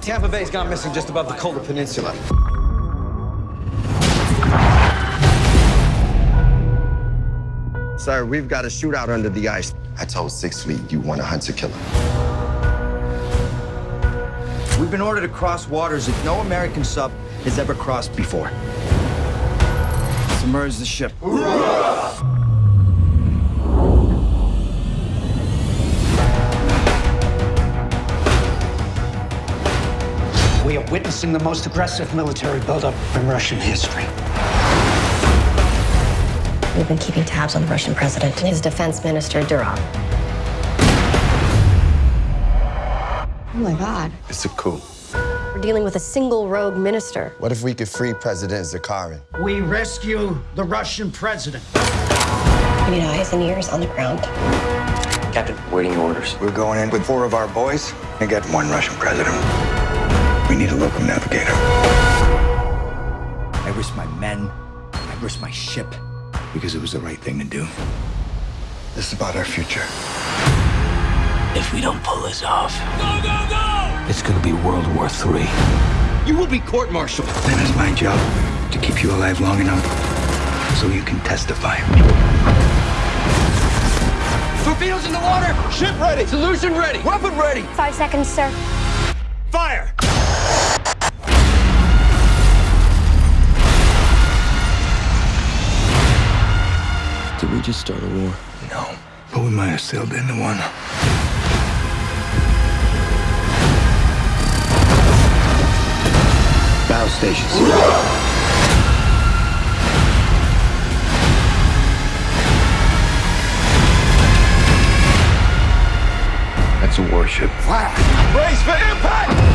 Tampa Bay's gone missing just above the Kola Peninsula. Sir, we've got a shootout under the ice. I told Six Fleet you want a hunter killer. We've been ordered to cross waters that no American sub has ever crossed before. Submerge the ship. We are witnessing the most aggressive military buildup in Russian history. We've been keeping tabs on the Russian president and his defense minister, Durov. Oh my God. It's a coup. We're dealing with a single rogue minister. What if we could free President Zakharin? We rescue the Russian president. We need eyes and ears on the ground. Captain, waiting your orders. We're going in with four of our boys and get one Russian president. We need a local navigator. I risked my men. I risked my ship. Because it was the right thing to do. This is about our future. If we don't pull this off, go, go, go! It's gonna be World War III. You will be court-martialed. Then it's my job to keep you alive long enough so you can testify. Torpedoes in the water! Ship ready! Solution ready! Weapon ready! Five seconds, sir. Fire! Just start a war? No, but we might have sailed into one. Bow stations. That's a warship. Brace for impact!